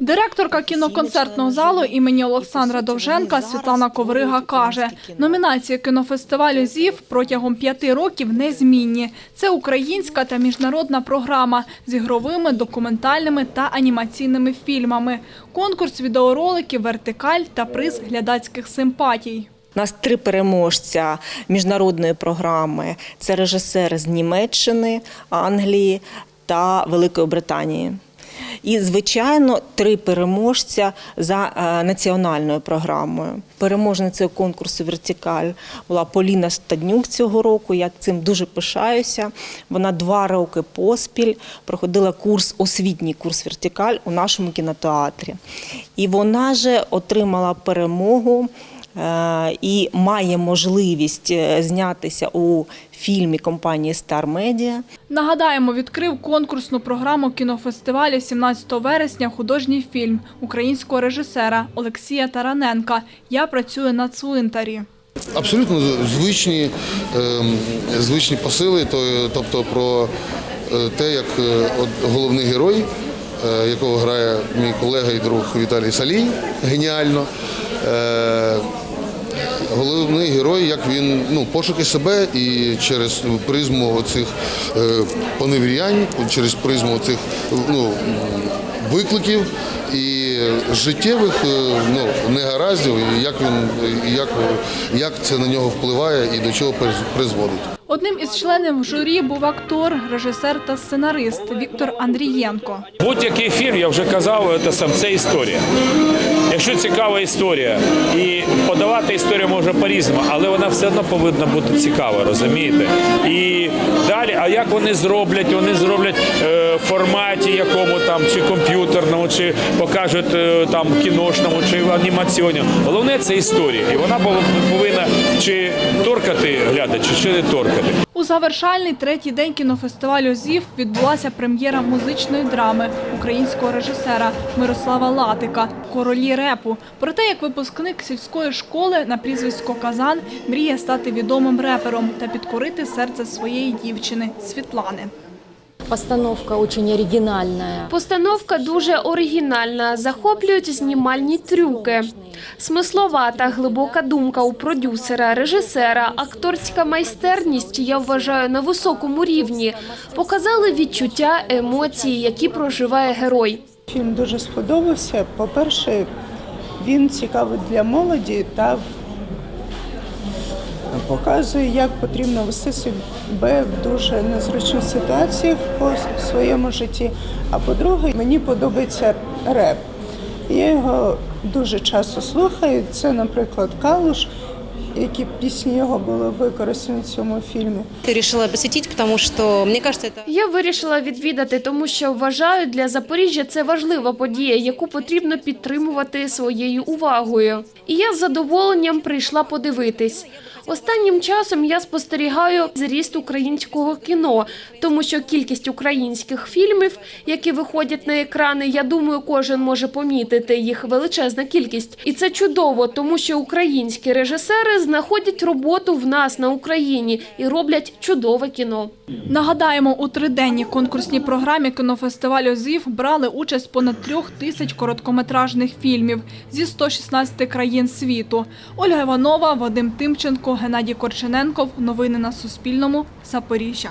Директорка кіноконцертного залу імені Олександра Довженка Світлана Коврига каже, номінації кінофестивалю ЗІВ протягом п'яти років незмінні. Це українська та міжнародна програма з ігровими, документальними та анімаційними фільмами. Конкурс відеороликів «Вертикаль» та приз глядацьких симпатій. У нас три переможця міжнародної програми. Це режисер з Німеччини, Англії та Великої Британії. І, звичайно, три переможця за е, національною програмою. Переможницею конкурсу Вертикаль була Поліна Стаднюк цього року. Я цим дуже пишаюся. Вона два роки поспіль проходила курс, освітній курс Вертикаль у нашому кінотеатрі. І вона же отримала перемогу і має можливість е, знятися у фільмі компанії Star Media. Нагадаємо, відкрив конкурсну програму кінофестивалю 17 вересня художній фільм українського режисера Олексія Тараненка «Я працюю на цвинтарі». Абсолютно звичні, ем, звичні посили, то- тобто про е, те, як е, головний герой, е, якого грає мій колега і друг Віталій Салій, геніально. Головний герой, як він ну, пошуки себе і через призму оцих е, поневірянь, через призму цих ну, викликів і життєвих е, ну, негараздів, як він як, як це на нього впливає і до чого приз- призводить. Одним із членів журі був актор, режисер та сценарист Віктор Андрієнко. Будь-який фільм, я вже казав, це сам це історія. Якщо цікава історія, і подавати історію може по-різному, але вона все одно повинна бути цікава, розумієте? І далі, а як вони зроблять? Вони зроблять е, в форматі якому там, чи комп'ютерному, чи покажуть е, там кіношному, чи анімаційному. Головне це історія. І вона повинна чи торкати глядача, чи не торкати. У завершальний третій день кінофестивалю ЗІВ відбулася прем'єра музичної драми українського режисера Мирослава Латика «Королі репу». Про те, як випускник сільської школи на прізвисько Казан мріє стати відомим репером та підкорити серце своєї дівчини Світлани. Постановка очень оригинальная. Постановка дуже оригінальна, захоплюють знімальні трюки. Смислова та глибока думка у продюсера, режисера, акторська майстерність, я вважаю, на високому рівні. Показали відчуття, емоції, які проживає герой. Фільм дуже сподобався. По-перше, він цікавий для молоді та показує, як потрібно вести себе в дуже незручних ситуаціях по своєму житті. А по-друге, мені подобається реп. Я його дуже часто слухаю. Це, наприклад, Калуш, які пісні його були використані в цьому фільмі. Ты решила посетить, потому что, мне кажется, это Я вирішила відвідати, тому що вважаю, для Запоріжжя це важлива подія, яку потрібно підтримувати своєю увагою. І я з задоволенням прийшла подивитись. Останнім часом я спостерігаю зріст українського кіно, тому що кількість українських фільмів, які виходять на екрани, я думаю, кожен може помітити їх величезна кількість. І це чудово, тому що українські режисери знаходять роботу в нас на Україні і роблять чудове кіно. Нагадаємо, у триденній конкурсній програмі кінофестивалю ЗІВ брали участь понад трьох тисяч короткометражних фільмів зі 116 країн світу. Ольга Іванова, Вадим Тимченко, Геннадій Корчененков. Новини на Суспільному. Запоріжжя.